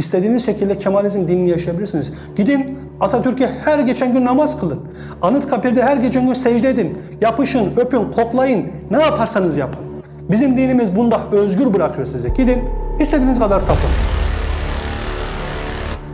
İstediğiniz şekilde Kemalizm dinini yaşayabilirsiniz. Gidin Atatürk'e her geçen gün namaz kılın. Anıtkabir'de her geçen gün secde edin. Yapışın, öpün, koklayın. Ne yaparsanız yapın. Bizim dinimiz bunda özgür bırakıyor size. Gidin istediğiniz kadar tapın.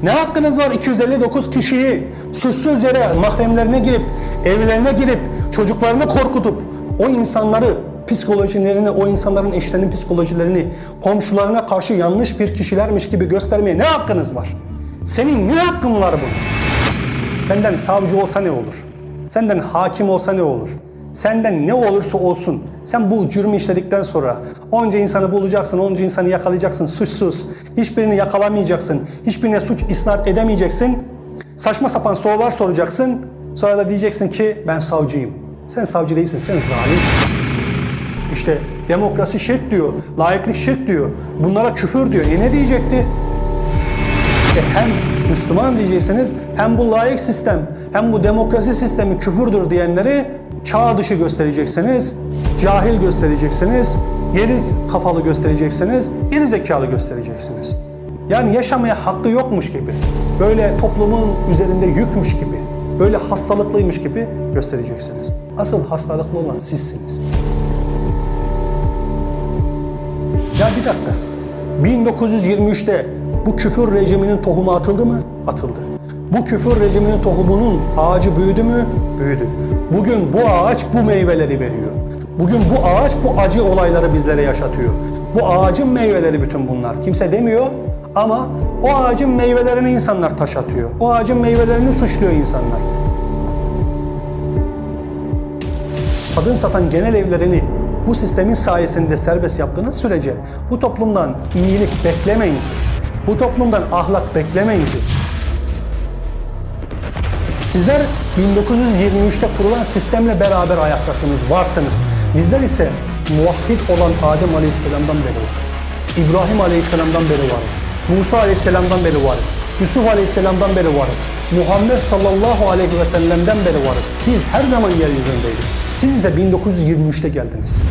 Ne hakkınız var 259 kişiyi suçsuz yere mahremlerine girip, evlerine girip, çocuklarını korkutup o insanları psikolojilerini, o insanların eşlerinin psikolojilerini komşularına karşı yanlış bir kişilermiş gibi göstermeye ne hakkınız var? Senin ne hakkın var bunun? Senden savcı olsa ne olur? Senden hakim olsa ne olur? Senden ne olursa olsun sen bu cürmü işledikten sonra onca insanı bulacaksın, onca insanı yakalayacaksın suçsuz. Hiçbirini yakalamayacaksın, hiçbirine suç isnat edemeyeceksin. Saçma sapan sorular soracaksın. Sonra da diyeceksin ki ben savcıyım. Sen savcı değilsin, sen zalimsin. İşte demokrasi şirk diyor, layıklık şirk diyor, bunlara küfür diyor. E ne diyecekti? E hem Müslüman diyeceksiniz hem bu layık sistem hem bu demokrasi sistemi küfürdür diyenleri çağ dışı göstereceksiniz, cahil göstereceksiniz, geri kafalı göstereceksiniz, geri zekalı göstereceksiniz. Yani yaşamaya hakkı yokmuş gibi, böyle toplumun üzerinde yükmüş gibi, böyle hastalıklıymış gibi göstereceksiniz. Asıl hastalıklı olan sizsiniz. Ya bir dakika. 1923'te bu küfür rejiminin tohumu atıldı mı? Atıldı. Bu küfür rejiminin tohumunun ağacı büyüdü mü? Büyüdü. Bugün bu ağaç bu meyveleri veriyor. Bugün bu ağaç bu acı olayları bizlere yaşatıyor. Bu ağacın meyveleri bütün bunlar. Kimse demiyor ama o ağacın meyvelerini insanlar taş atıyor. O ağacın meyvelerini suçluyor insanlar. kadın satan genel evlerini bu sistemin sayesinde serbest yaptığınız sürece bu toplumdan iyilik beklemeyin siz. Bu toplumdan ahlak beklemeyin siz. Sizler 1923'te kurulan sistemle beraber ayaktasınız, varsınız. Bizler ise muvahhid olan Adem Aleyhisselam'dan beri varız. İbrahim Aleyhisselam'dan beri varız. Musa Aleyhisselam'dan beri varız. Yusuf Aleyhisselam'dan beri varız. Muhammed sallallahu aleyhi ve sellem'den beri varız. Biz her zaman yeryüzündeydik. Siz ise 1923'te geldiniz.